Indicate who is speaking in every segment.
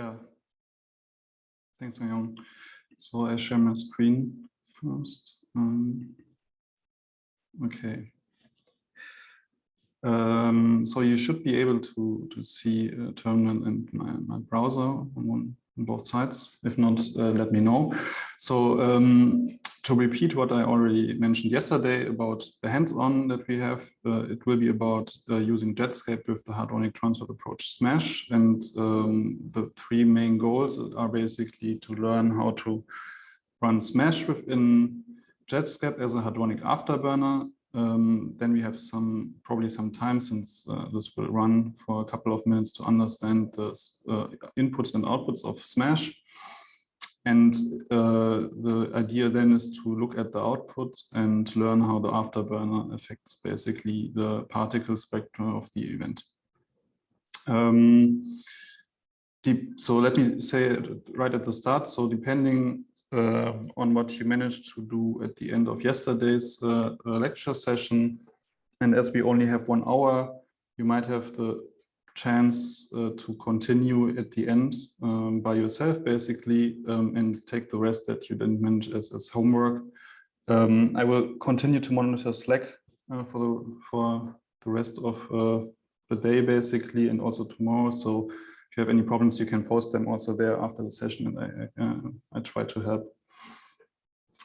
Speaker 1: Yeah. Thanks, Myung. So I share my screen first. Um, okay. Um, so you should be able to to see a terminal and my, my browser on, one, on both sides. If not, uh, let me know. So um, to repeat what I already mentioned yesterday about the hands-on that we have, uh, it will be about uh, using Jetscape with the Hadronic transport approach SMASH. And um, the three main goals are basically to learn how to run SMASH within Jetscape as a Hadronic afterburner. Um, then we have some probably some time since uh, this will run for a couple of minutes to understand the uh, inputs and outputs of SMASH. And uh, the idea then is to look at the output and learn how the afterburner affects basically the particle spectrum of the event. Um, so let me say right at the start. So depending uh, on what you managed to do at the end of yesterday's uh lecture session, and as we only have one hour, you might have the chance uh, to continue at the end um, by yourself, basically, um, and take the rest that you didn't manage as, as homework. Um, I will continue to monitor Slack uh, for, the, for the rest of uh, the day, basically, and also tomorrow. So if you have any problems, you can post them also there after the session, and I, I, uh, try to help.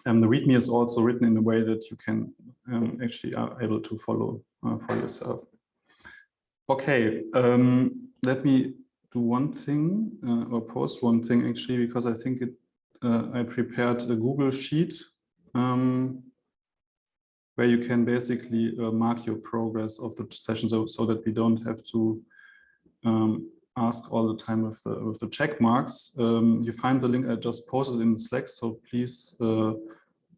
Speaker 1: And the README is also written in a way that you can um, actually are able to follow uh, for yourself. Okay, um, let me do one thing uh, or post one thing actually, because I think it, uh, I prepared a Google Sheet um, where you can basically uh, mark your progress of the session so, so that we don't have to um, ask all the time with the, with the check marks. Um, you find the link I just posted in Slack, so please uh,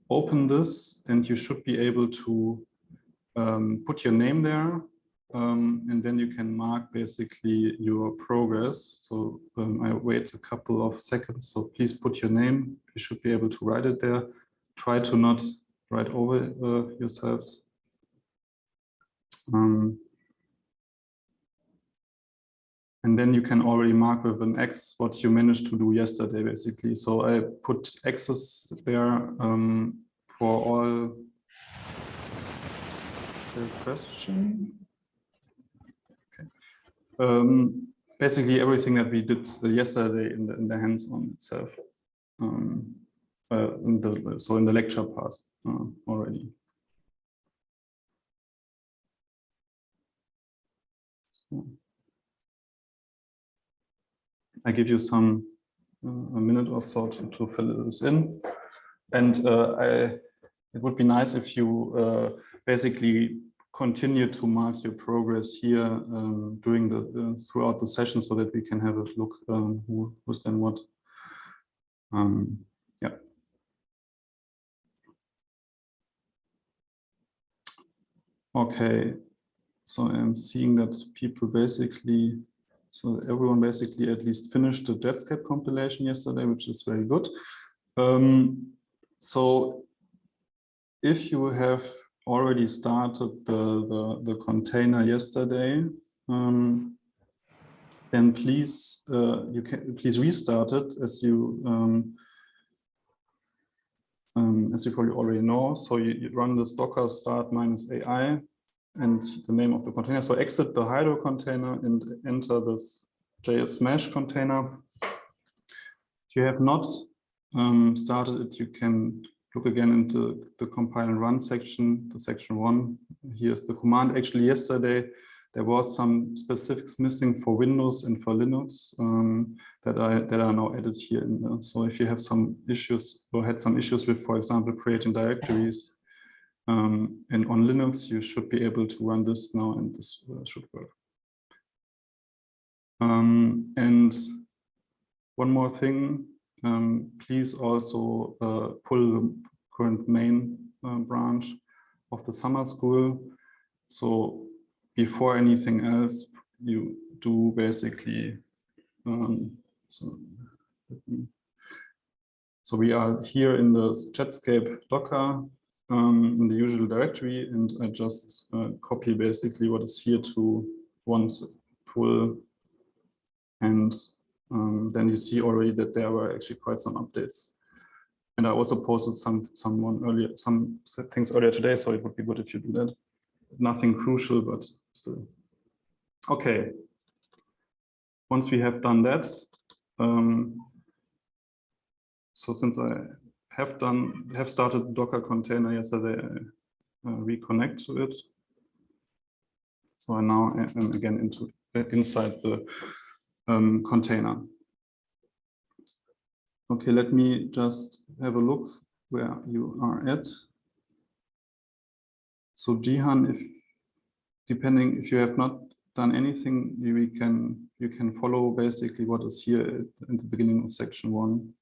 Speaker 1: open this and you should be able to um, put your name there um, and then you can mark basically your progress. So um, I wait a couple of seconds. So please put your name. You should be able to write it there. Try to not write over uh, yourselves. Um, and then you can already mark with an X what you managed to do yesterday, basically. So I put X's there um, for all question. Um, basically everything that we did yesterday in the, in the hands-on itself. Um, uh, in the, so in the lecture part uh, already. So I give you some uh, a minute or so to, to fill this in. And uh, I, it would be nice if you uh, basically continue to mark your progress here um, during the uh, throughout the session so that we can have a look um, who, who's done what. Um, yeah. Okay, so I'm seeing that people basically, so everyone basically at least finished the Jetscape compilation yesterday, which is very good. Um, so if you have already started the, the, the container yesterday, um, then please uh, you can please restart it as you um, um, as you probably already know. So you, you, run this docker start minus AI and the name of the container. So exit the Hydro container and enter this JS Smash container. If you have not um, started it, you can look again into the compile and run section, the section one. Here's the command. Actually, yesterday there was some specifics missing for Windows and for Linux um, that are that are now added here. So if you have some issues or had some issues with, for example, creating directories um, and on Linux, you should be able to run this now, and this uh, should work. Um, and one more thing, um, please also uh, pull current main uh, branch of the summer school. So before anything else, you do basically, um, so, so we are here in the Jetscape Docker um, in the usual directory, and I just uh, copy basically what is here to once pull and um, then you see already that there were actually quite some updates. And I also posted some someone earlier some things earlier today, so it would be good if you do that. Nothing crucial, but still. Okay. Once we have done that, um, so since I have done have started Docker container yesterday, I uh, reconnect to it. So I now am again into inside the um, container. Okay, let me just have a look where you are at. So Jihan, if depending if you have not done anything, we can you can follow basically what is here in the beginning of section one,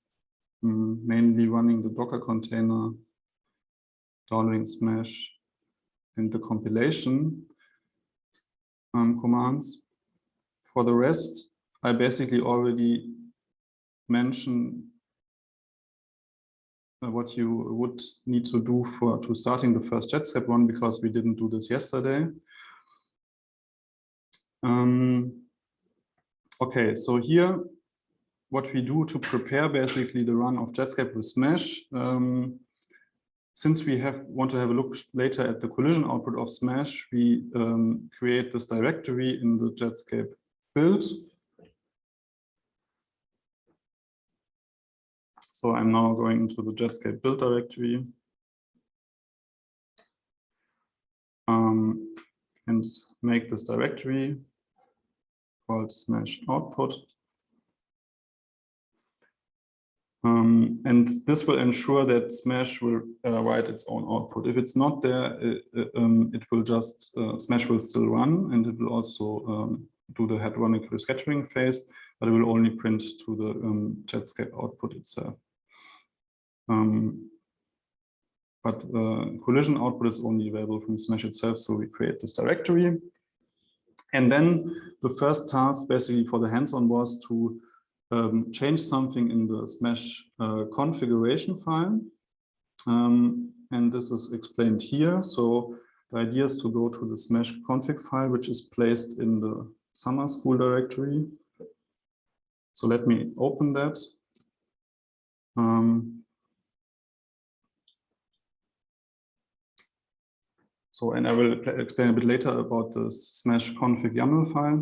Speaker 1: um, mainly running the Docker container, downloading Smash, and the compilation um, commands. For the rest, I basically already mentioned what you would need to do for to starting the first Jetscape one because we didn't do this yesterday. Um, okay, so here what we do to prepare basically the run of Jetscape with Smash. Um, since we have want to have a look later at the collision output of Smash, we um, create this directory in the Jetscape build. So I'm now going into the Jetscape build directory. Um, and make this directory called smash output. Um, and this will ensure that Smash will uh, write its own output. If it's not there, it, uh, uh, um, it will just, uh, Smash will still run and it will also um, do the hadronic rescattering phase, but it will only print to the um, Jetscape output itself. Um, but uh, collision output is only available from Smash itself, so we create this directory. And then the first task basically for the hands-on was to um, change something in the Smash uh, configuration file. Um, and this is explained here. So the idea is to go to the Smash config file, which is placed in the summer school directory. So let me open that. Um, so, and I will explain a bit later about the Smash config YAML file.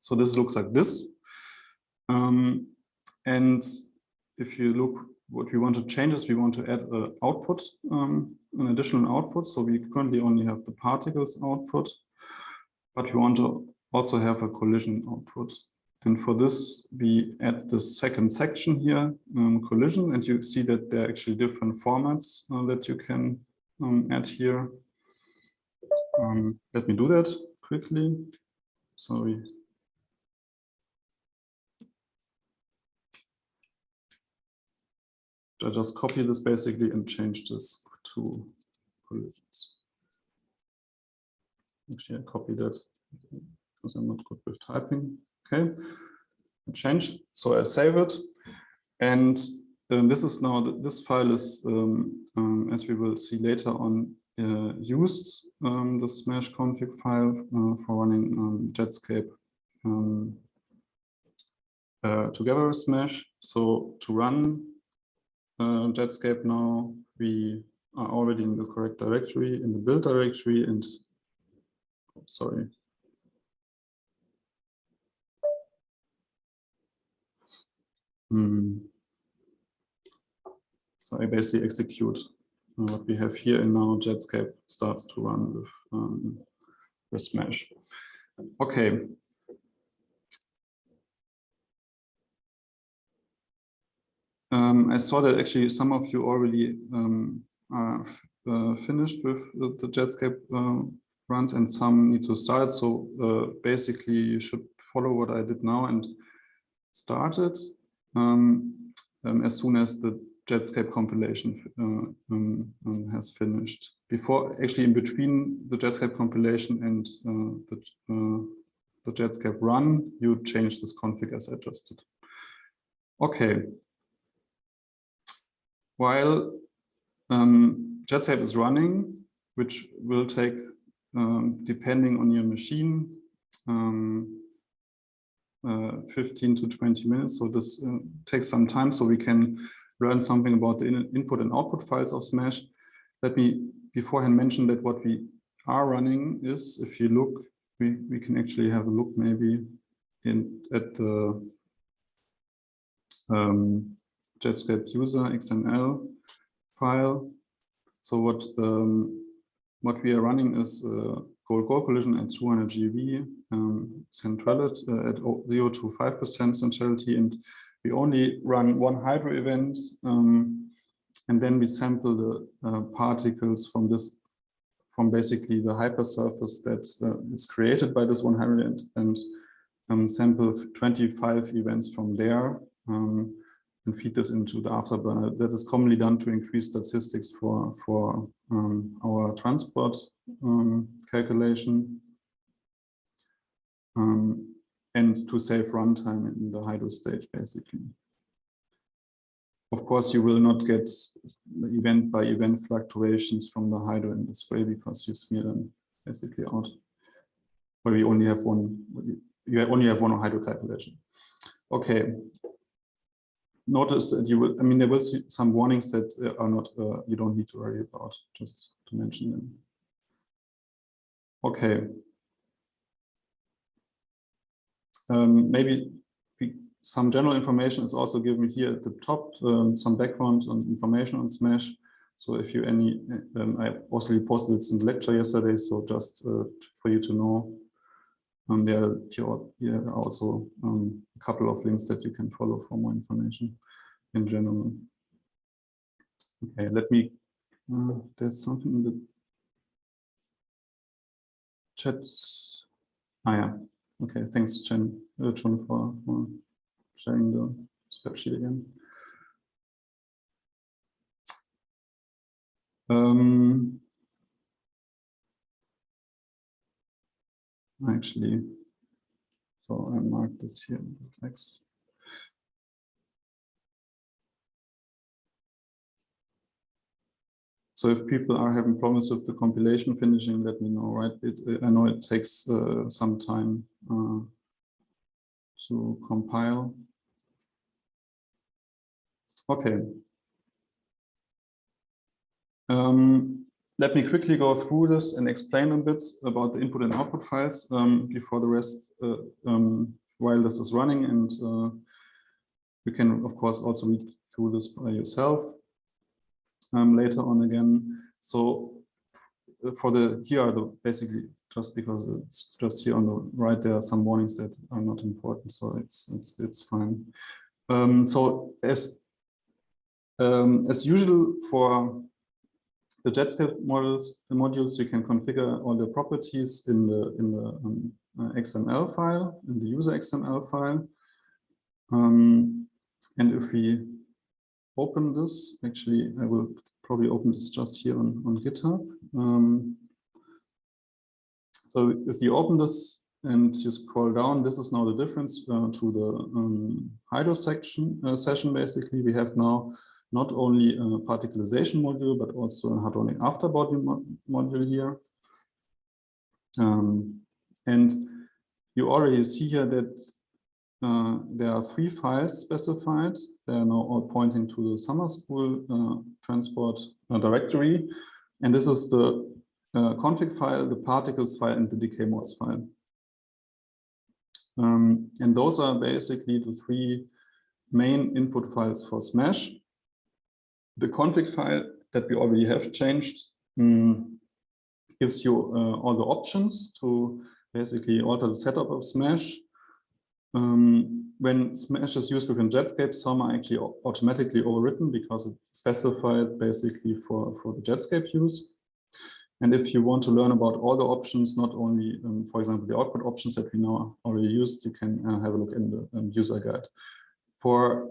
Speaker 1: So this looks like this. Um, and if you look, what we want to change is we want to add an output, um, an additional output. So we currently only have the particles output, but we want to also have a collision output. And for this, we add the second section here, um, collision, and you see that there are actually different formats uh, that you can um, add here. Um, let me do that quickly. Sorry, I just copy this basically and change this to collisions. Actually, I copy that because I'm not good with typing. Okay, change. So I save it. And um, this is now, this file is, um, um, as we will see later on, uh, used um, the smash config file uh, for running um, Jetscape uh, together with Smash. So to run uh, Jetscape now, we are already in the correct directory, in the build directory, and oh, sorry. Hmm. So I basically execute uh, what we have here, and now Jetscape starts to run with, um, with Smash. Okay, Um, I saw that actually some of you already um, are uh, finished with the Jetscape uh, runs and some need to start. So uh, basically you should follow what I did now and start it um, um as soon as the Jetscape compilation uh, um, um, has finished. Before, actually in between the Jetscape compilation and uh, the, uh, the Jetscape run, you change this config as I. Okay, while um, Jetscape is running, which will take, um, depending on your machine, um, uh, 15 to 20 minutes. So this uh, takes some time so we can learn something about the in input and output files of Smash. Let me beforehand mention that what we are running is, if you look, we, we can actually have a look maybe in at the um, Jetscape user XML file. So what um, what we are running is uh, gold goal collision at 200 GeV um, centrality uh, at 0 to 5% centrality, and we only run one hydro event, um, and then we sample the uh, particles from this from basically the hypersurface that uh, is created by this one hydro event and um, sample 25 events from there. Um, and feed this into the afterburner. That is commonly done to increase statistics for, for um, our transport um, calculation um, and to save runtime in the hydro stage, basically. Of course, you will not get event by event fluctuations from the hydro in this way because you smear them basically out. Where we only have one, you only have one hydro calculation. Okay, notice that you will, I mean, there will be some warnings that uh, are not, uh, you don't need to worry about, just to mention them. Okay. Um, maybe some general information is also given here at the top, um, some background and information on Smash. So if you any, um, I also posted it in the lecture yesterday, so just uh, for you to know, um, there, are also um, a couple of links that you can follow for more information in general. Okay, let me, uh, there's something in the chat. Ah, yeah. Okay, thanks, Chen, uh, John, for, for sharing the spreadsheet again. Um, actually, so I marked this here Thanks. So if people are having problems with the compilation finishing, let me know, right? It, I know it takes uh, some time uh, to compile. Okay. Um, let me quickly go through this and explain a bit about the input and output files um, before the rest, uh, um, while this is running. And uh, you can, of course, also read through this by yourself um, later on again. So for the, here are the basically just because it's just here on the right, there are some warnings that are not important. So it's, it's, it's fine. Um, so as, um, as usual for the Jetscape models, the modules, you can configure all the properties in the in the um, uh, XML file, in the user XML file. Um, and if we open this, actually, I will probably open this just here on, on GitHub. Um, so if you open this and you scroll down, this is now the difference uh, to the um, Hydro section uh, session. Basically, we have now not only a particlization module, but also a hadronic afterburner mo module here. Um, and you already see here that uh, there are three files specified. They are now all pointing to the summer school uh, transport uh, directory. And this is the uh, config file, the particles file, and the decay modes file. Um, and those are basically the three main input files for Smash the config file that we already have changed um, gives you all the options to basically alter the setup of Smash. Um, when Smash is used within Jetscape, some are actually automatically overwritten because it's specified basically for, for the Jetscape use. And if you want to learn about all the options, not only, um, for example, the output options that we now already used, you can uh, have a look in the um, user guide. For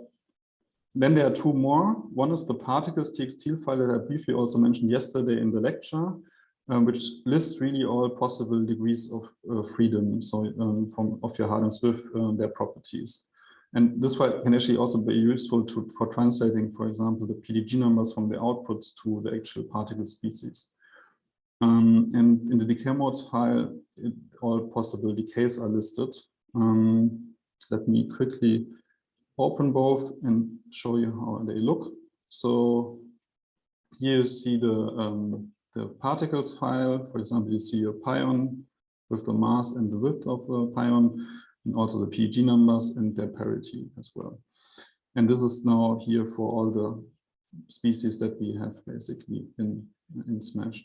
Speaker 1: then there are two more. One is the particles txt file that I briefly also mentioned yesterday in the lecture, um, which lists really all possible degrees of uh, freedom so um, from of your hadrons with uh, their properties. And this file can actually also be useful to, for translating, for example, the PDG numbers from the outputs to the actual particle species. Um, and in the decay modes file, it, all possible decays are listed. Um, let me quickly open both and show you how they look. So here you see the, um, the particles file. For example, you see a pion with the mass and the width of the pion, and also the PDG numbers and their parity as well. And this is now here for all the species that we have basically in, in Smash.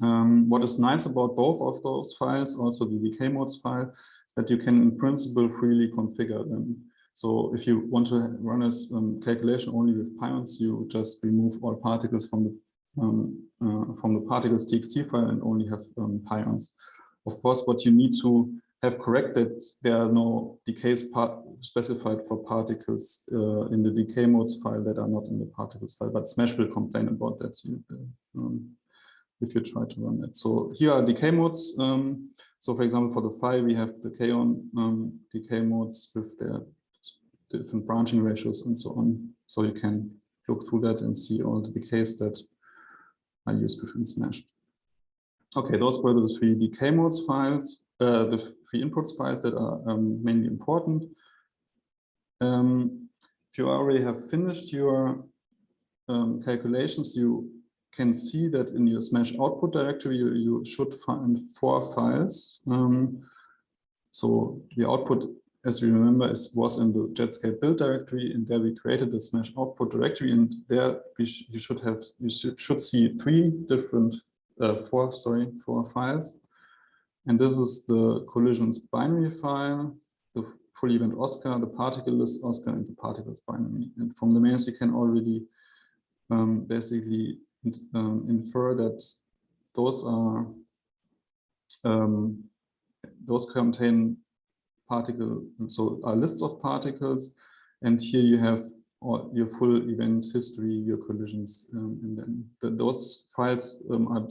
Speaker 1: Um, what is nice about both of those files, also the decay modes file, that you can in principle freely configure them. So if you want to run a um, calculation only with pions, you just remove all particles from the um, uh, from the particles txt file and only have um, pions. Of course, what you need to have corrected, there are no decays specified for particles uh, in the decay modes file that are not in the particles file, but Smash will complain about that um, if you try to run it. So here are decay modes. Um, so for example, for the phi, we have the kaon um, decay modes with their different branching ratios and so on. So you can look through that and see all the decays that are used within Smash. Okay, those were the three decay modes files, uh, the three inputs files that are um, mainly important. Um, if you already have finished your um, calculations, you can see that in your Smash output directory, you, you should find four files. Um, so the output, as you remember, it was in the Jetscape build directory, and there we created the Smash output directory, and there we sh you should have you should, should see three different uh, four sorry four files, and this is the collisions binary file, the full event Oscar, the particle list Oscar, and the particles binary. And from the mains, you can already um, basically um, infer that those are um, those contain particle, so are lists of particles, and here you have all your full event history, your collisions, um, and then the, those files um, are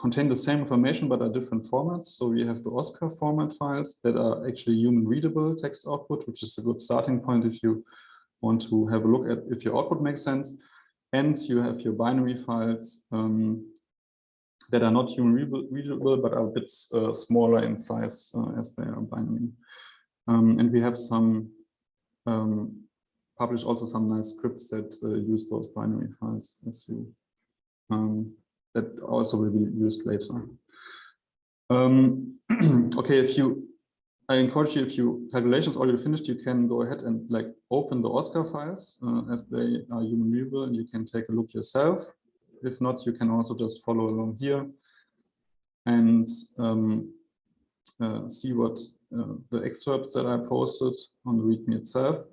Speaker 1: contain the same information but are different formats. So we have the OSCAR format files that are actually human readable text output, which is a good starting point if you want to have a look at if your output makes sense. And you have your binary files um, that are not human readable, but are a bit uh, smaller in size uh, as they are binary. Um, and we have some um, publish also some nice scripts that uh, use those binary files as you um, that also will be used later. Um, okay, if you I encourage you, if you calculations already finished, you can go ahead and like open the OSCAR files uh, as they are human readable and you can take a look yourself. If not, you can also just follow along here and um, uh, see what uh, the excerpts that I posted on the README itself.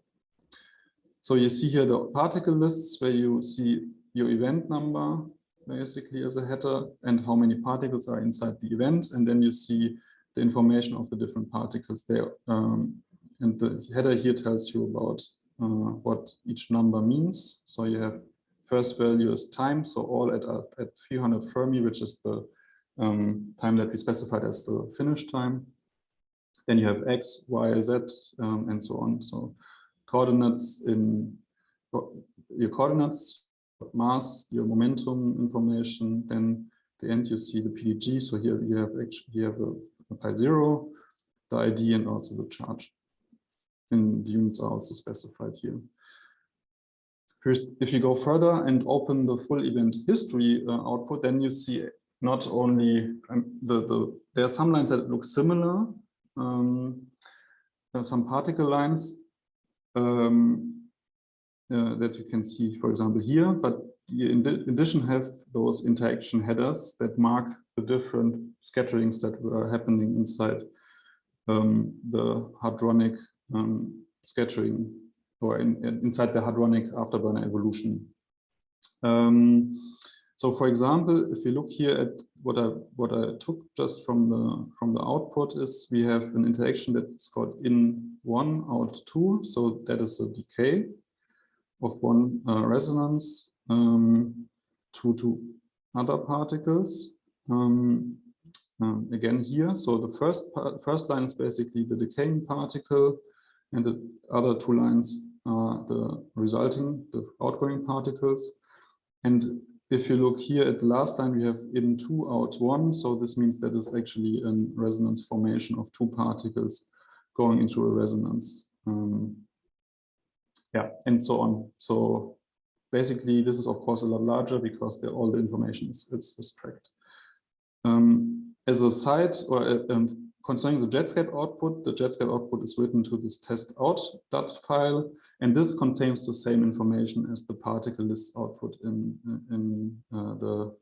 Speaker 1: So you see here the particle lists where you see your event number basically as a header and how many particles are inside the event. And then you see the information of the different particles there. Um, and the header here tells you about uh, what each number means. So you have first value is time, so all at, at 300 Fermi, which is the um, time that we specified as the finish time. Then you have x, y, z, um, and so on. So coordinates in your coordinates, mass, your momentum information, then the end you see the PDG. So here you have actually you have a pi zero, the ID and also the charge. And the units are also specified here. First, if you go further and open the full event history uh, output, then you see not only um, the, the, there are some lines that look similar, um, some particle lines um, uh, that you can see, for example, here, but you in addition have those interaction headers that mark the different scatterings that were happening inside um, the hadronic um, scattering or in, in, inside the hadronic afterburner evolution. Um, so for example, if you look here at what I what I took just from the from the output is we have an interaction that is called in one out two. So that is a decay of one uh, resonance um, to to other particles. Um, um, again here, so the first first line is basically the decaying particle, and the other two lines are the resulting, the outgoing particles. And if you look here at the last line, we have in two out one. So this means that it's actually a resonance formation of two particles going into a resonance. Um, yeah, and so on. So basically, this is of course a lot larger because all the information is, is, tracked. Um, as a side or uh, um, concerning the Jetscape output, the Jetscape output is written to this test file, and this contains the same information as the particle list output in, in uh, the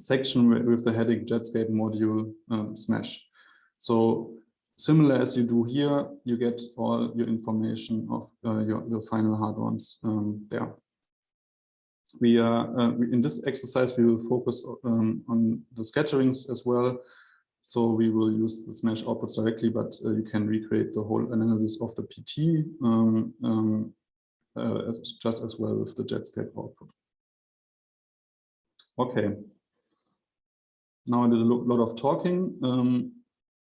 Speaker 1: section with the heading Jetscape module um, smash. So similar as you do here, you get all your information of uh, your, your final hadrons um, there. We are uh, in this exercise, we will focus um, on the scatterings as well. So we will use the Smash outputs directly, but uh, you can recreate the whole analysis of the PT um, um, uh, just as well with the Jetscape output. Okay. Now I did a lot of talking. Um,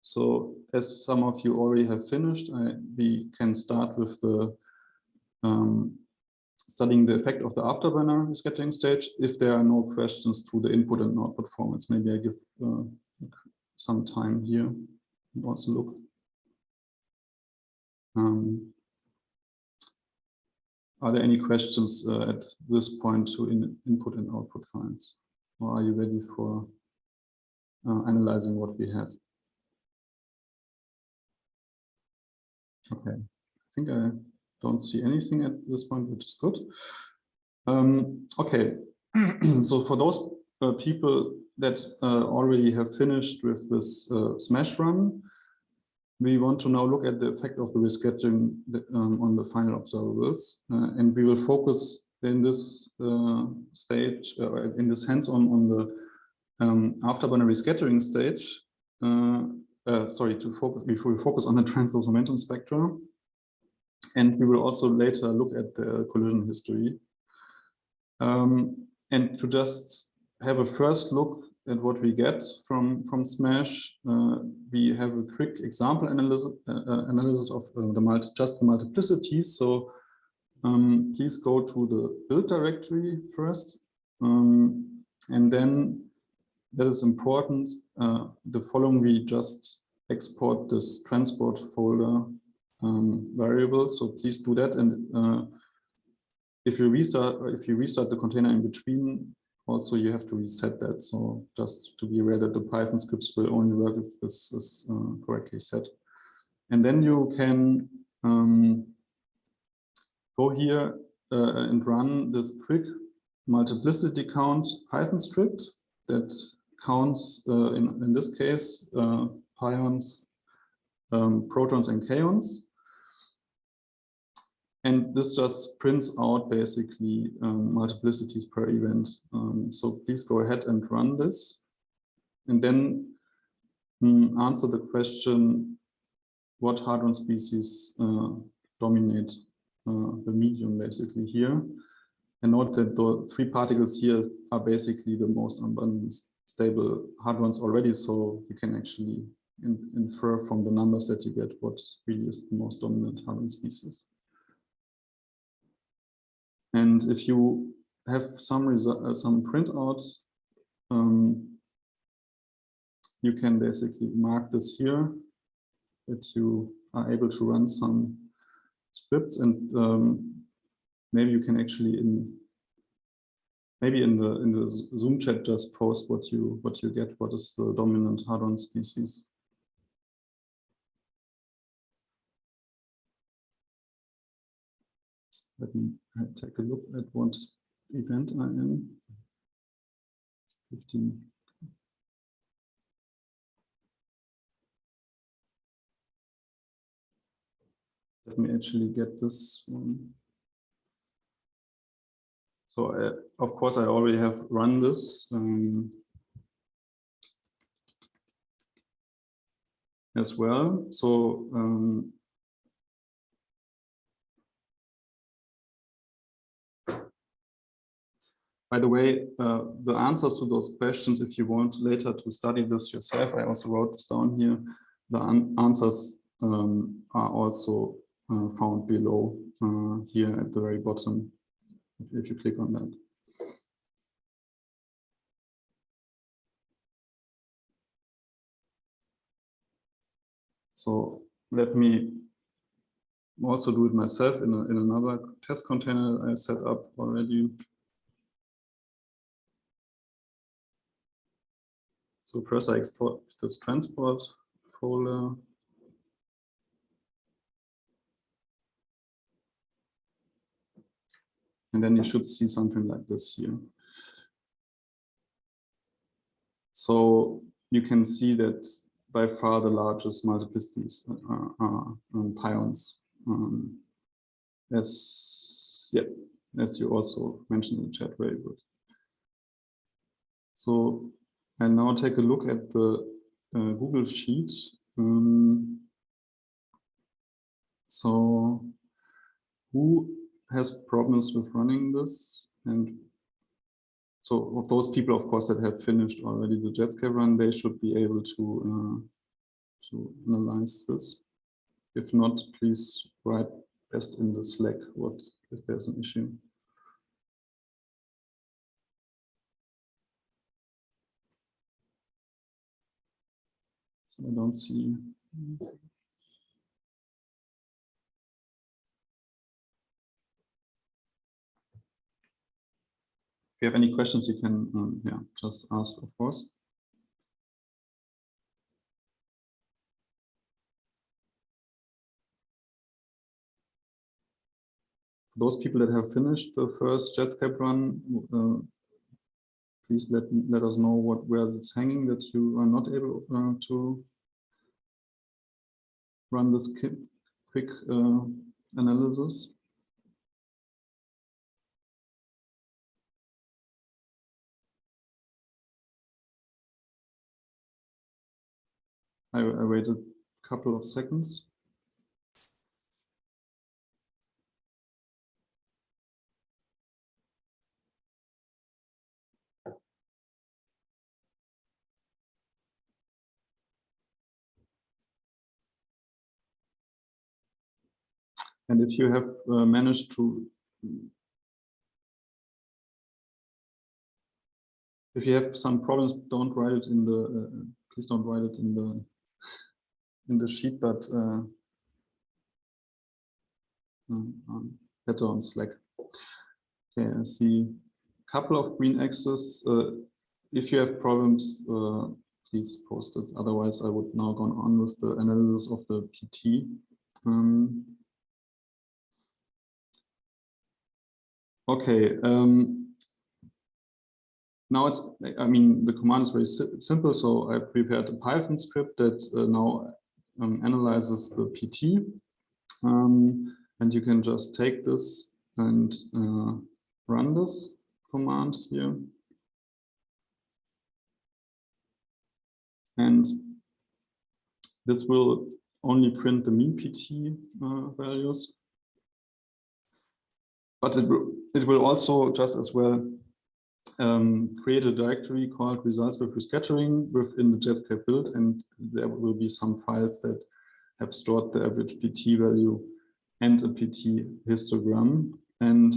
Speaker 1: so as some of you already have finished, I, we can start with the um, studying the effect of the afterburner rescattering stage. If there are no questions to the input and output formats, maybe I give uh, some time here and also look. Um, are there any questions uh, at this point to in input and output files? Or are you ready for uh, analyzing what we have? Okay, I think I don't see anything at this point, which is good. Um, okay, so for those uh, people that uh, already have finished with this uh, smash run, we want to now look at the effect of the rescattering um, on the final observables. Uh, and we will focus in this uh, stage, uh, in this hands-on on the um, afterburner rescattering stage, sorry, to focus, before we focus on the transverse momentum spectra. And we will also later look at the collision history. Um, and to just have a first look at what we get from from Smash. Uh, we have a quick example analysis uh, uh, analysis of uh, the multi just the multiplicities. So um, please go to the build directory first, um, and then that is important. Uh, the following we just export this transport folder um, variable. So please do that and uh, if you restart if you restart the container in between also you have to reset that. So just to be aware that the Python scripts will only work if this is uh, correctly set. And then you can um, go here uh, and run this quick multiplicity count Python script that counts, uh, in, in this case, uh, pions, um, protons and kaons. And this just prints out basically um, multiplicities per event. Um, so please go ahead and run this. And then um, answer the question, what hadron species uh, dominate uh, the medium basically here. And note that the three particles here are basically the most abundant stable hadrons already. So you can actually in, infer from the numbers that you get what really is the most dominant hadron species. And if you have some result, uh, some printouts, um, you can basically mark this here that you are able to run some scripts and um, maybe you can actually in maybe in the in the zoom chat just post what you what you get what is the dominant hadron species. Let me take a look at what event I am. 15. Let me actually get this one. So uh, of course I already have run this. Um, as well. So um, By the way, uh, the answers to those questions, if you want later to study this yourself, I also wrote this down here. The answers um, are also uh, found below uh, here at the very bottom, if you click on that. So let me also do it myself in, a, in another test container I set up already. So first I export this transport folder. And then you should see something like this here. So you can see that by far the largest multiplicities are, are um, pions. Um, as yeah, as you also mentioned in the chat, very good. So I now take a look at the uh, Google Sheets. Um, so who has problems with running this and so of those people, of course, that have finished already the Jetscape run, they should be able to uh, to analyze this. If not, please write best in the Slack what if there's an issue. I don't see. If you have any questions, you can um, yeah, just ask, of course. For those people that have finished the first Jetscape run, uh, please let let us know what where it's hanging that you are not able uh, to run this quick uh, analysis. I, I waited a couple of seconds. And if you have uh, managed to, if you have some problems, don't write it in the, uh, please don't write it in the in the sheet, but uh, um, um, better on Slack. Okay, I see a couple of green X's. Uh, if you have problems, uh, please post it. Otherwise, I would now go on with the analysis of the PT. Um, okay. Um, now it's, I mean, the command is very si simple. So I prepared a Python script that uh, now um, analyzes the PT. Um, and you can just take this and uh, run this command here. And this will only print the mean PT uh, values. But it will, it will also just as well um, create a directory called results with rescattering within the Jetscape build, and there will be some files that have stored the average PT value and a PT histogram. And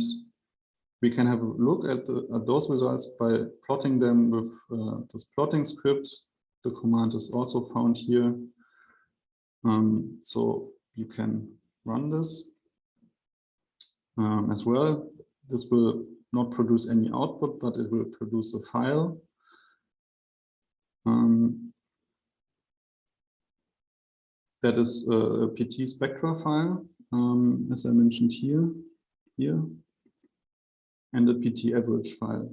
Speaker 1: we can have a look at, the, at those results by plotting them with uh, this plotting script. The command is also found here. Um, so you can run this um, as well. This will not produce any output, but it will produce a file. Um, that is a PT spectra file, um, as I mentioned here, here, and a PT average file.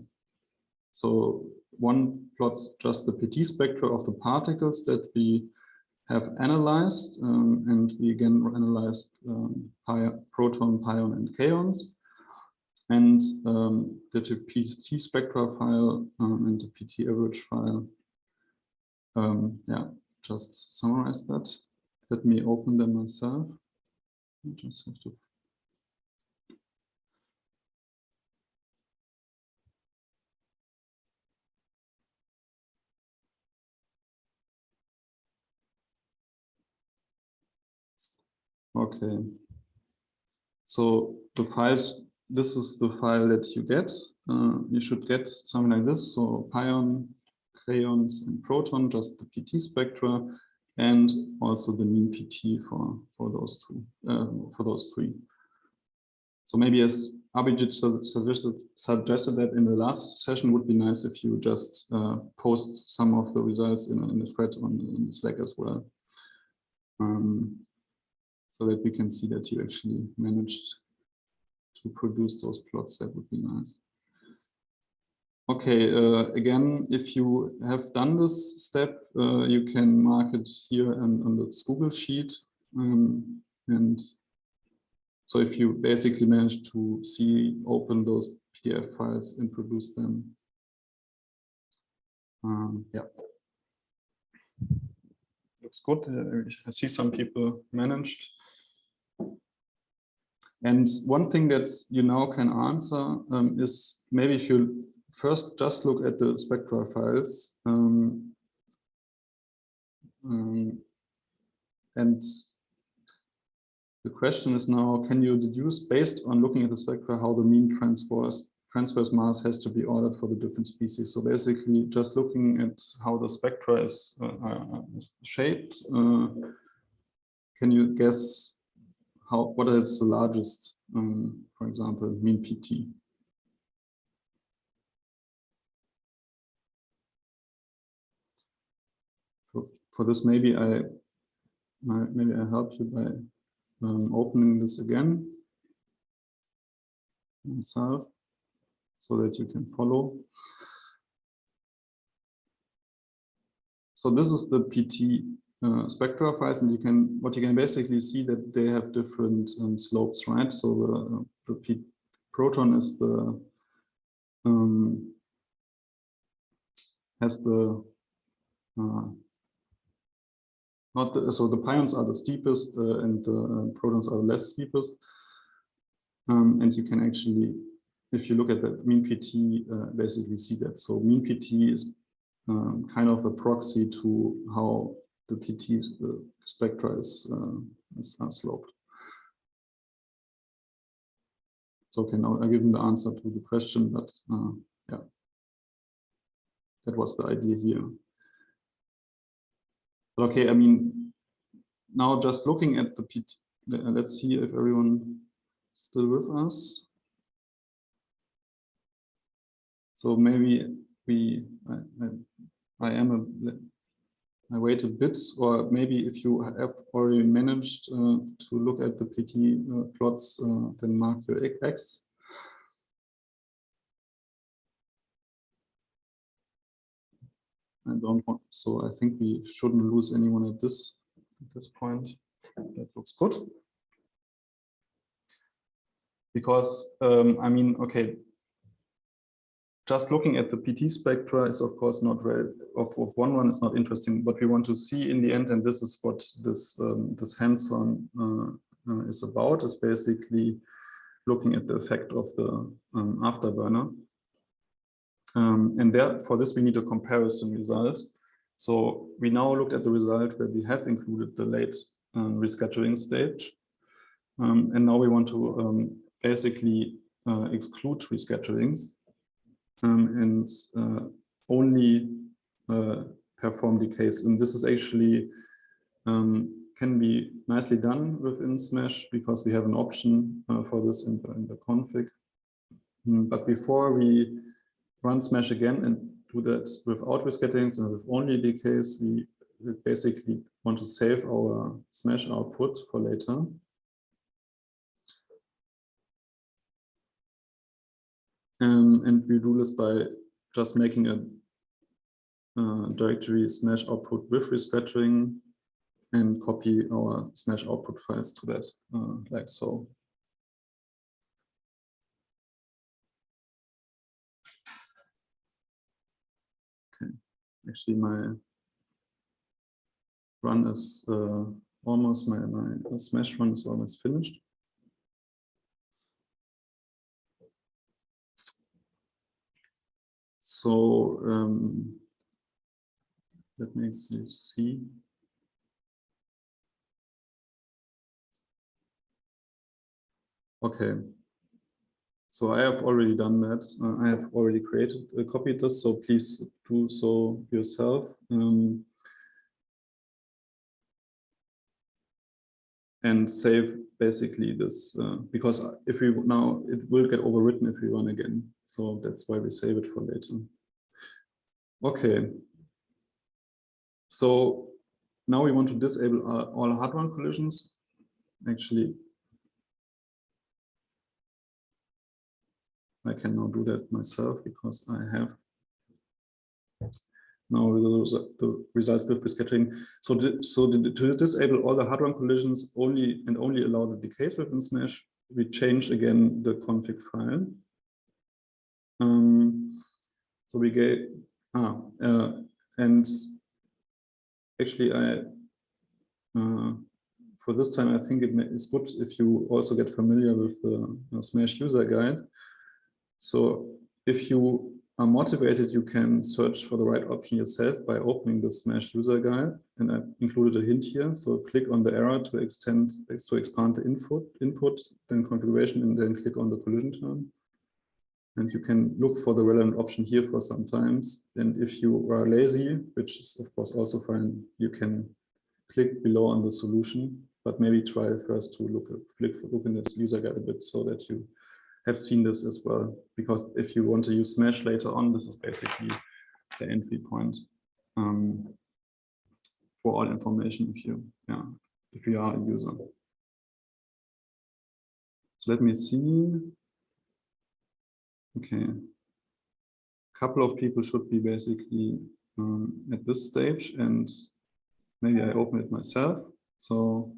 Speaker 1: So one plots just the PT spectra of the particles that we have analyzed, um, and we again analyzed um, proton, pion, and kaons and um, the PT spectra file um, and the PT average file. Um, yeah, just summarize that. Let me open them myself. I just have to Okay. So the files this is the file that you get. Uh, you should get something like this. So pion, kaons, and proton, just the PT spectra. and also the mean PT for for those two uh, for those three. So maybe as Abhijit suggested, suggested that in the last session would be nice if you just uh, post some of the results in, in the thread on in Slack as well. Um, so that we can see that you actually managed to produce those plots, that would be nice. Okay, uh, again, if you have done this step, uh, you can mark it here on, on the Google sheet. Um, and so if you basically manage to see, open those PDF files and produce them. Um, yeah. Looks good. Uh, I see some people managed. And one thing that you now can answer um, is maybe if you first just look at the spectra files um, um, and the question is now, can you deduce based on looking at the spectra how the mean transverse transverse mass has to be ordered for the different species. So basically just looking at how the spectra is, uh, uh is shaped, uh, can you guess how what is the largest, um, for example, mean PT? For, for this, maybe I maybe I help you by um, opening this again myself so that you can follow. So this is the PT uh, spectra files, and you can what you can basically see that they have different um, slopes, right? So the, the P proton is the um, has the uh, not the, so the pions are the steepest uh, and the uh, protons are the less steepest. Um, and you can actually, if you look at the mean PT, uh, basically see that. So mean PT is um, kind of a proxy to how the PT uh, spectra is, uh, is sloped. So okay, now I given the answer to the question, but uh, yeah, that was the idea here. But okay, I mean, now just looking at the PT, let's see if everyone still with us. So maybe we, I, I, I am a, I wait a bit, or maybe if you have already managed uh, to look at the PT uh, plots, uh, then mark your X. I don't want, so I think we shouldn't lose anyone at this, at this point. That looks good. Because, um, I mean, okay, just looking at the PT spectra is of course not very, of, of one one is not interesting. What we want to see in the end, and this is what this, um, this hands-on uh, uh, is about, is basically looking at the effect of the um, afterburner. Um, and there, for this, we need a comparison result. So we now looked at the result where we have included the late um, rescattering stage. Um, and now we want to um, basically uh, exclude rescatterings um, and uh, only uh, perform decays. And this is actually um, can be nicely done within Smash because we have an option uh, for this in the, in the config. but before we run smash again and do that without rescatterings and with only decays, we basically want to save our smash output for later. Um, and we do this by just making a uh, directory smash output with rescattering and copy our smash output files to that uh, like so. Okay, actually my run is uh, almost my, my smash run is almost finished. So um, makes you see. Okay, so I have already done that. Uh, I have already created, uh, copied this, so please do so yourself. Um, and save basically this uh, because if we now it will get overwritten if we run again. So that's why we save it for later. Okay. So now we want to disable all hadron collisions. Actually, I can now do that myself because I have now the, the results with the scattering. So, so to disable all the hadron collisions only and only allow the decays within Smash, we change again the config file. Um, so we get ah uh, and actually I uh, for this time I think it is good if you also get familiar with the Smash user guide. So if you are motivated, you can search for the right option yourself by opening the Smash user guide. And I included a hint here. So click on the arrow to extend, to expand the input, input, then configuration, and then click on the collision term. And you can look for the relevant option here for some times. And if you are lazy, which is of course also fine, you can click below on the solution, but maybe try first to look, look, look in this user guide a bit so that you have seen this as well. Because if you want to use Smash later on, this is basically the entry point um, for all information if you, yeah, if you are a user. So let me see. Okay. A couple of people should be basically um, at this stage and maybe I open it myself. So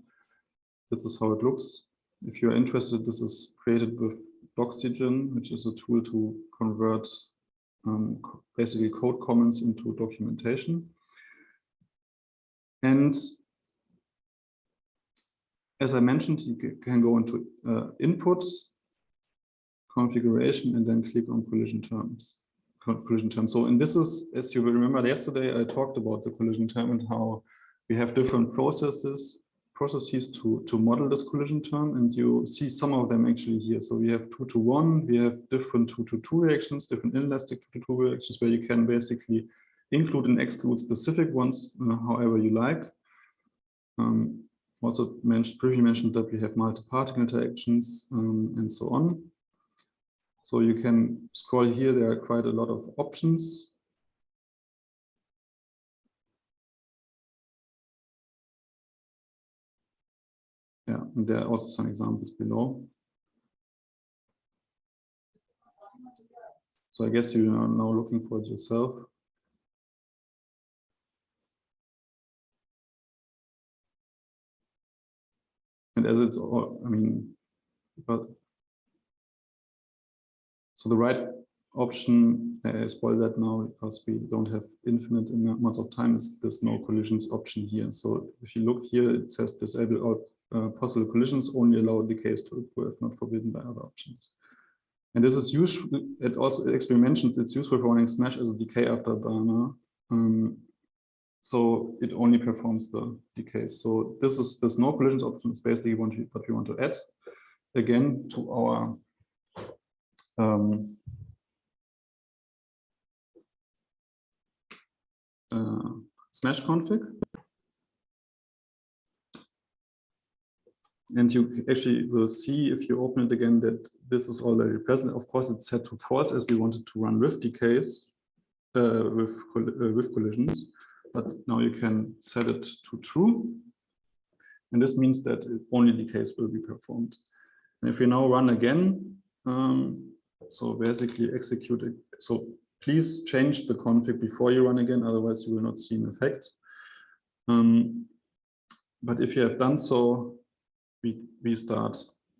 Speaker 1: this is how it looks. If you're interested, this is created with Doxygen, which is a tool to convert um, basically code comments into documentation. And as I mentioned, you can go into uh, inputs, configuration, and then click on collision terms. Collision terms. So, and this is, as you will remember yesterday, I talked about the collision term and how we have different processes processes to, to model this collision term, and you see some of them actually here. So we have two to one, we have different two to two reactions, different inelastic two to two reactions, where you can basically include and exclude specific ones, uh, however you like. Um, also mentioned, previously mentioned that we have multi-particle interactions um, and so on. So you can scroll here, there are quite a lot of options and there are also some examples below. So I guess you are now looking for it yourself. And as it's all, I mean, but so the right option, I spoil that now because we don't have infinite amounts of time, is there's no collisions option here. So if you look here, it says disable all uh, possible collisions only allow decays to occur if not forbidden by other options. And this is useful, it also actually mentions it's useful for running Smash as a decay after burner. Um, so it only performs the decays. So this is this no collisions option is basically what we want to add again to our um, uh, Smash config. and you actually will see if you open it again that this is already present. Of course, it's set to false as we wanted to run with decays, uh, with, uh, with collisions, but now you can set it to true. And this means that only decays will be performed. And if we now run again, um, so basically execute it. So please change the config before you run again, otherwise you will not see an effect. Um, but if you have done so, we, we start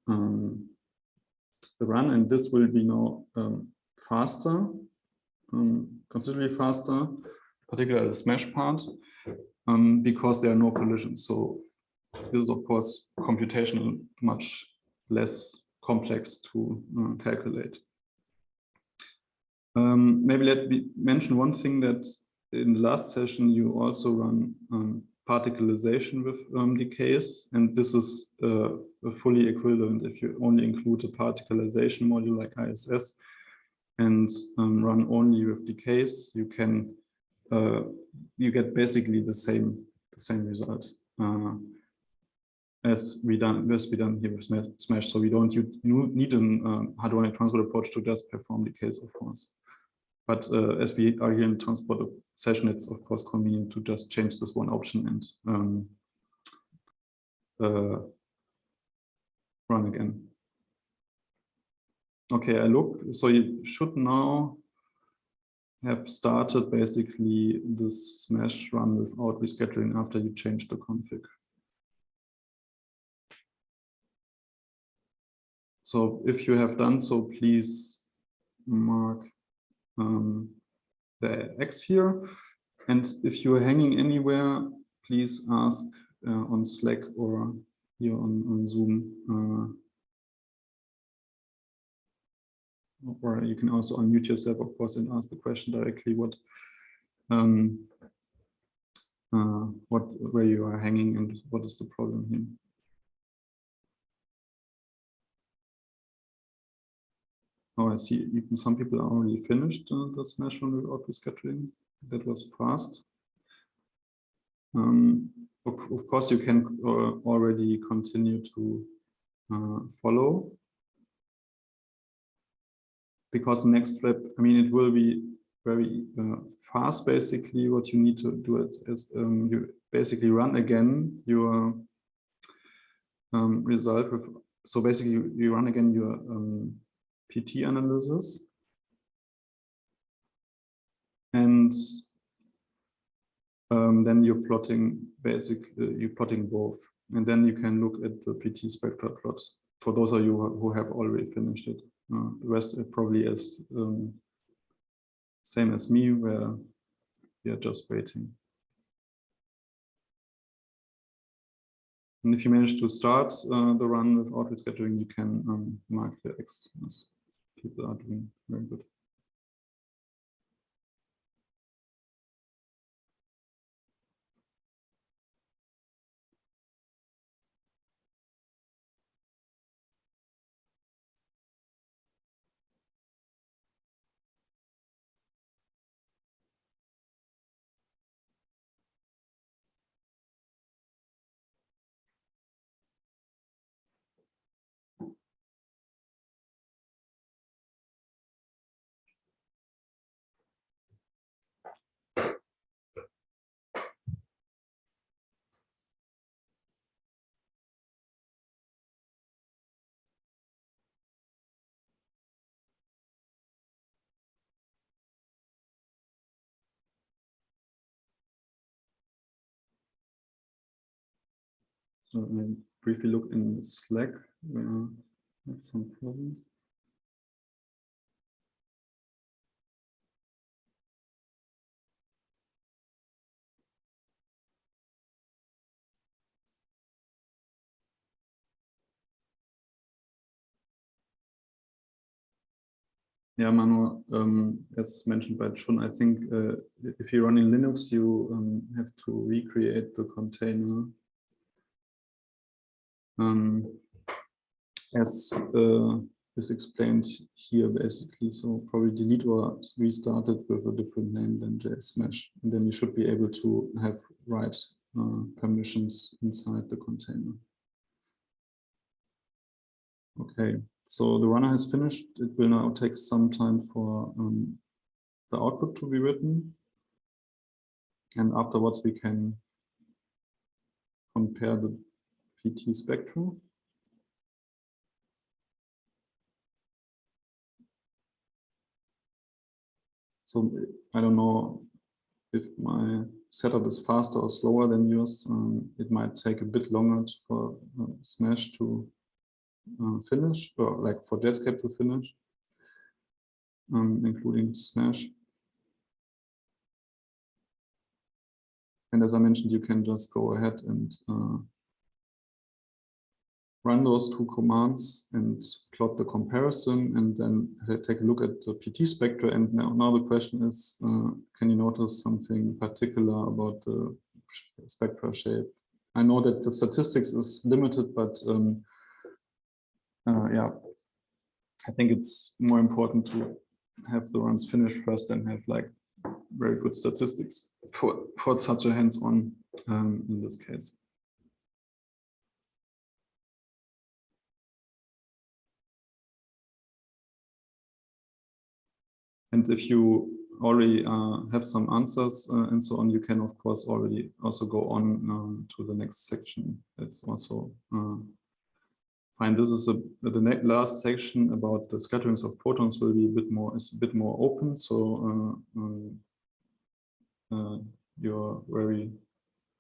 Speaker 1: um, the run and this will be now um, faster, um, considerably faster, particularly the smash part, um, because there are no collisions. So this is of course computational much less complex to uh, calculate. Um, maybe let me mention one thing that in the last session you also run um, particlization with um, decays, and this is uh, fully equivalent if you only include a particlization module like ISS and um, run only with decays, you can uh, you get basically the same the same result. Uh, as we done as we done here with Smash. So we don't you, need a um, hadronic transport approach to just perform the case, of course. But uh, as we are here in transport session, it's of course convenient to just change this one option and um, uh, run again. Okay, I look, so you should now have started basically this smash run without rescattering after you change the config. So if you have done so, please mark um, the X here. And if you're hanging anywhere, please ask uh, on Slack or here on, on Zoom. Uh, or you can also unmute yourself, of course, and ask the question directly what um, uh, what where you are hanging and what is the problem here. Oh, I see. Even some people are already finished uh, the smash run without rescattering. That was fast. Um, of, of, course, you can uh, already continue to uh, follow because next step, I mean, it will be very uh, fast. Basically, what you need to do it is um, you basically run again your um, result. With, so basically, you, you run again your um, PT analysis. And um, then you're plotting basically you're plotting both. And then you can look at the PT spectra plot for those of you who have already finished it. Uh, the rest probably is um, same as me, where we are just waiting. And if you manage to start uh, the run without rescattering, you can um, mark the X as people are doing very good. I briefly look in Slack where I have some problems. Yeah, Manu, um, as mentioned by Chun, I think uh, if you run in Linux, you um, have to recreate the container um, as uh, is explained here basically. So probably delete or restart it with a different name than JSMesh. And then you should be able to have write uh, permissions inside the container. Okay, so the runner has finished. It will now take some time for um, the output to be written. And afterwards we can compare the PT spectrum. So I don't know if my setup is faster or slower than yours. Um, it might take a bit longer for uh, Smash to uh, finish, or like for Jetscape to finish, um, including Smash. And as I mentioned, you can just go ahead and uh, run those two commands and plot the comparison and then take a look at the PT spectra. And now, now the question is, uh, can you notice something particular about the spectra shape? I know that the statistics is limited, but um, uh, yeah, I think it's more important to have the runs finished first and have like very good statistics for, for such a hands-on um, in this case. And if you already uh, have some answers uh, and so on, you can of course already also go on um, to the next section. That's also uh, fine. This is a, the last section about the scatterings of protons will be a bit more is a bit more open. So uh, um, uh, you're very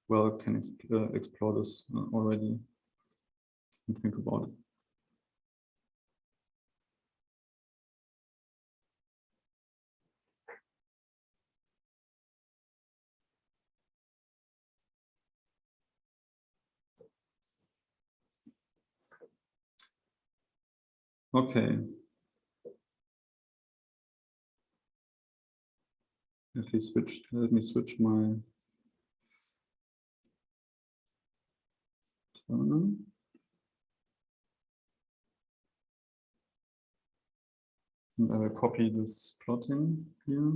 Speaker 1: well can exp uh, explore this already and think about it. Okay. Let me switch. Let me switch my terminal. And I will copy this plotting here.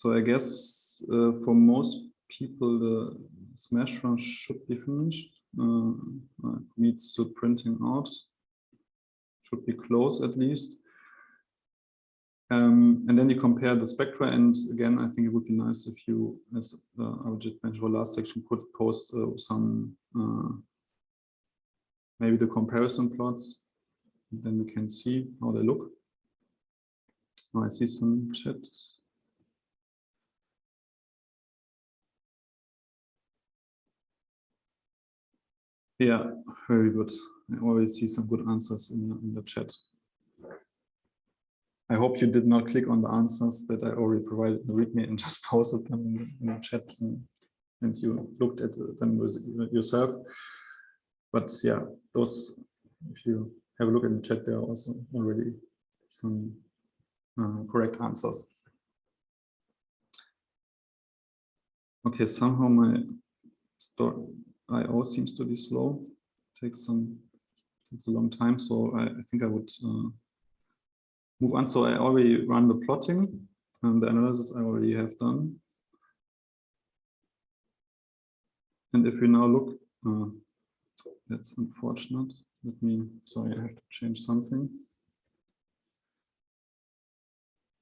Speaker 1: So I guess uh, for most people, the smash run should be finished. Uh, uh, for me, it's still printing out. Should be close at least. Um, and then you compare the spectra. And again, I think it would be nice if you, as uh, just mentioned for last section, could post uh, some, uh, maybe the comparison plots. Then we can see how they look. Oh, I see some chat Yeah, very good. I always see some good answers in the, in the chat. I hope you did not click on the answers that I already provided in the README and just posted them in the, in the chat and, and, you looked at them with yourself. But yeah, those, if you have a look in the chat, there are also already some uh, correct answers. Okay, somehow my story IO seems to be slow. Takes some takes a long time, so I, I think I would uh, move on. So I already run the plotting and the analysis I already have done. And if we now look, uh, that's unfortunate. Let me, sorry, I have to change something.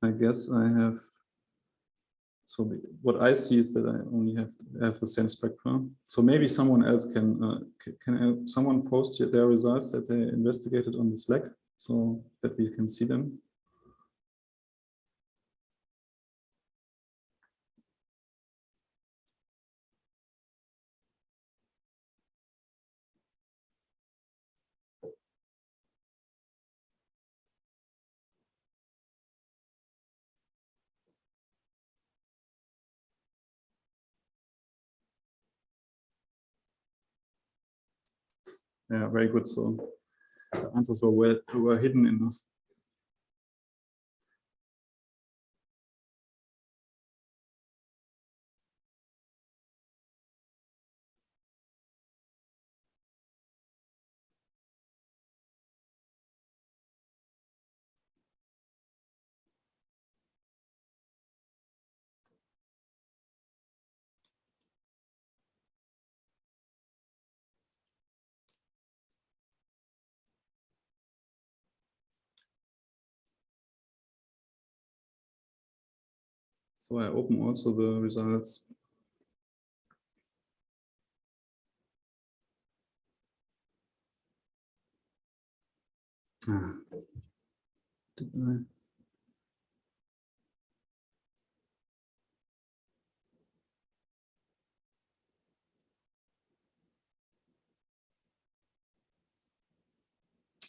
Speaker 1: I guess I have so what I see is that I only have have the same spectrum. So maybe someone else can uh, can uh, someone post their results that they investigated on the Slack so that we can see them. Yeah, very good. So the answers were well were hidden enough. So I open also the results. Ah. Did I?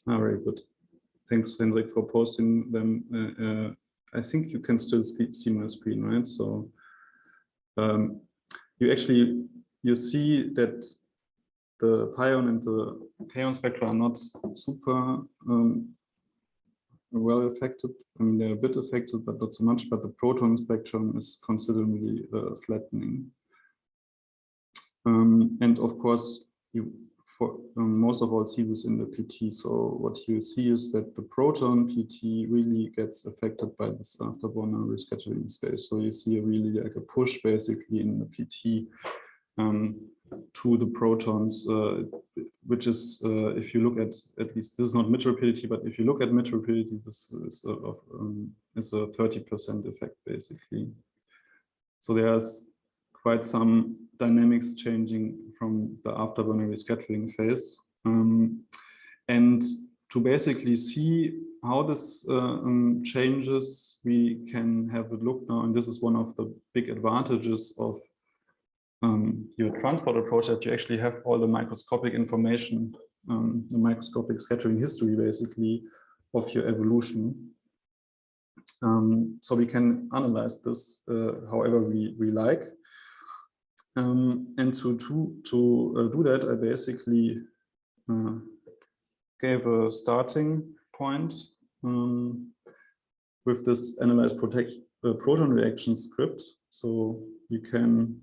Speaker 1: Ah, very good. Thanks, Hendrik, for posting them uh, uh, I think you can still see my screen, right? So um, you actually, you see that the pion and the kaon spectra are not super um, well affected. I mean, they're a bit affected, but not so much. But the proton spectrum is considerably uh, flattening. Um, and of course, you for um, most of all see this in the PT. So what you see is that the proton PT really gets affected by this afterburner rescattering stage. So you see a really like a push basically in the PT um, to the protons, uh, which is, uh, if you look at, at least this is not mid rapidity, but if you look at mid rapidity, this is a, of, um, is a 30% effect basically. So there's quite some dynamics changing from the afterburner rescattering phase. Um, and to basically see how this uh, um, changes, we can have a look now, and this is one of the big advantages of um, your transport approach that you actually have all the microscopic information, um, the microscopic scattering history basically of your evolution. Um, so we can analyze this uh, however we, we like. Um, and to, to, to uh, do that, I basically uh, gave a starting point um, with this analyze protect uh, proton reaction script. So you can,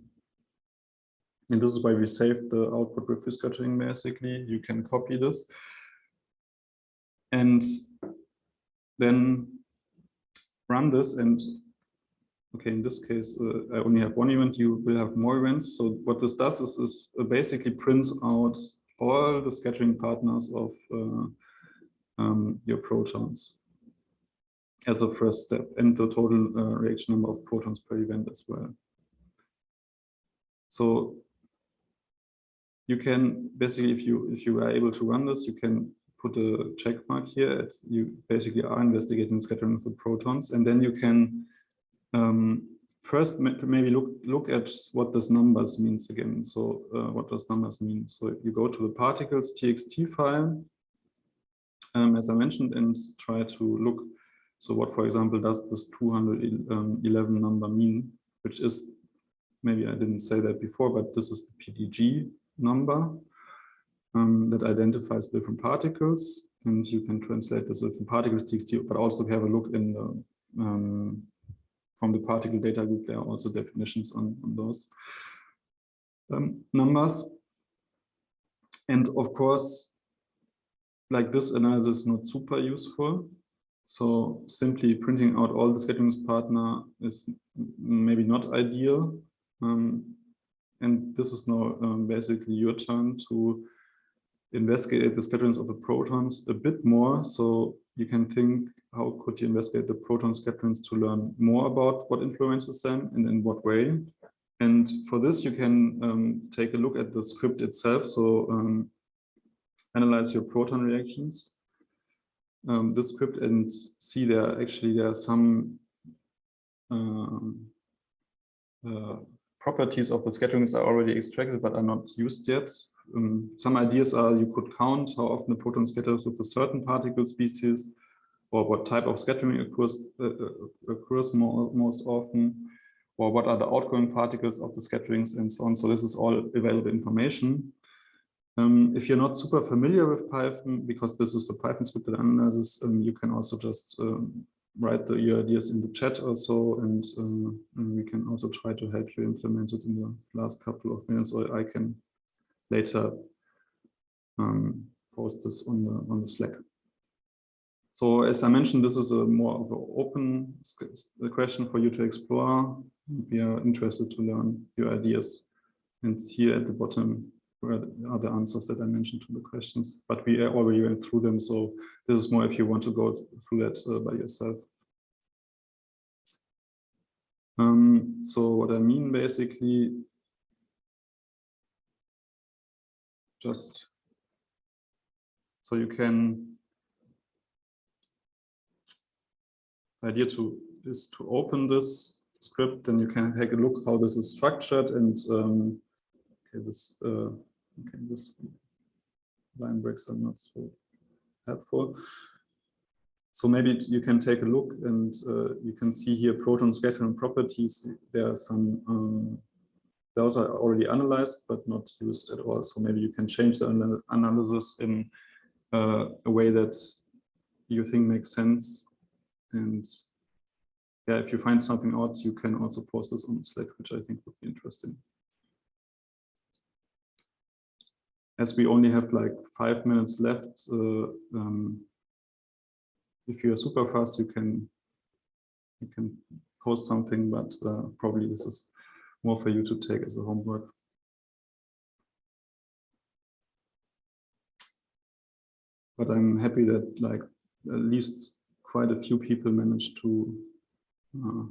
Speaker 1: and this is why we saved the output with rescattering basically, you can copy this. And then run this and okay, in this case, uh, I only have one event, you will have more events. So what this does is, is uh, basically prints out all the scattering partners of uh, um, your protons as a first step and the total uh, reaction number of protons per event as well. So you can basically, if you if you are able to run this, you can put a check mark here. At, you basically are investigating scattering of the protons, and then you can um, first maybe look look at what this numbers means again. So uh, what does numbers mean? So you go to the particles txt file, um, as I mentioned, and try to look. So what, for example, does this 211 number mean? Which is maybe I didn't say that before, but this is the PDG number um, that identifies different particles, and you can translate this with the particles txt, but also have a look in the um, from the particle data group, there are also definitions on, on those um, numbers. And of course, like this analysis is not super useful. So simply printing out all the scattering partner is maybe not ideal. Um, and this is now um, basically your turn to investigate the scatterings of the protons a bit more. So you can think how could you investigate the proton scatterings to learn more about what influences them and in what way. And for this, you can um, take a look at the script itself. So um, analyze your proton reactions. Um, this script and see there actually there are some um, uh, properties of the scatterings are already extracted but are not used yet. Um, some ideas are you could count how often the proton scatters with a certain particle species or what type of scattering occurs, uh, uh, occurs more, most often, or what are the outgoing particles of the scatterings and so on. So this is all available information. Um, if you're not super familiar with Python, because this is the Python scripted analysis, um, you can also just um, write the, your ideas in the chat also, and, uh, and, we can also try to help you implement it in the last couple of minutes, or I can later um, post this on the on the Slack. So as I mentioned, this is a more of an open question for you to explore. We are interested to learn your ideas. And here at the bottom are the answers that I mentioned to the questions, but we already went through them. So this is more if you want to go through that uh, by yourself. Um, so what I mean basically, just so you can idea to is to open this script, and you can take a look how this is structured and um, okay, this uh, okay, this line breaks are not so helpful. So maybe you can take a look and uh, you can see here proton scattering properties. There are some, um, those are already analyzed, but not used at all. So maybe you can change the analysis in uh, a way that you think makes sense and yeah, if you find something out, you can also post this on Slack, which I think would be interesting. as we only have like five minutes left, uh, um, if you're super fast, you can you can post something, but uh, probably this is more for you to take as a homework. But I'm happy that like at least quite a few people managed to uh,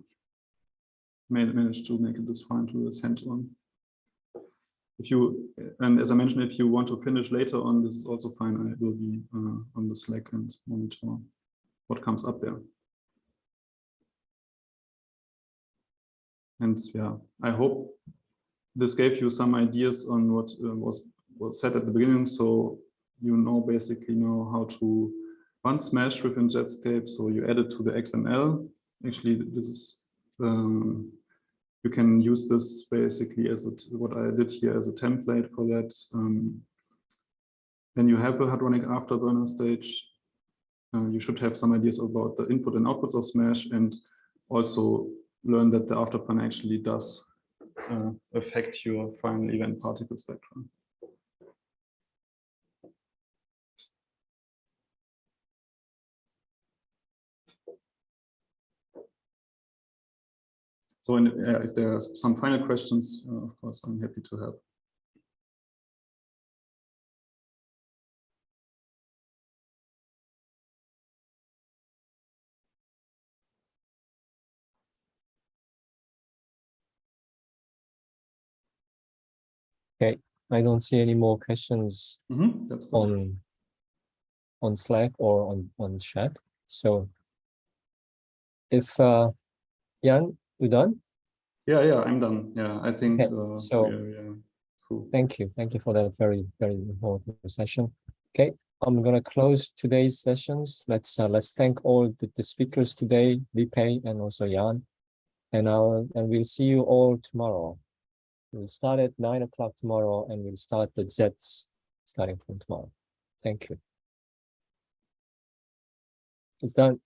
Speaker 1: manage to make it this far into this hands-on. If you, and as I mentioned, if you want to finish later on, this is also fine. I will be uh, on the Slack and monitor what comes up there. And yeah, I hope this gave you some ideas on what uh, was was said at the beginning. So you know basically know how to run Smash within Jetscape. So you add it to the XML. Actually, this is um, you can use this basically as a, what I did here as a template for that. Um, then you have a Hadronic afterburner stage. Uh, you should have some ideas about the input and outputs of Smash and also learn that the afterburner actually does uh, affect your final event particle spectrum. So in, uh, if there are some final questions, uh, of course, I'm happy to help.
Speaker 2: Okay, I don't see any more questions
Speaker 1: Mm -hmm. That's
Speaker 2: on on Slack or on on chat. So if uh, Jan, you done?
Speaker 1: Yeah, yeah, I'm done. Yeah, I think
Speaker 2: Okay,
Speaker 1: uh,
Speaker 2: so-
Speaker 1: we're, yeah, cool.
Speaker 2: Thank you. Thank you for that very, very important session. Okay, I'm gonna close today's sessions. Let's uh, let's thank all the, the speakers today, Lipe and also Jan. And I'll and we'll see you all tomorrow. We'll start at nine o'clock tomorrow and we'll start the Zets starting from tomorrow. Thank you. It's done.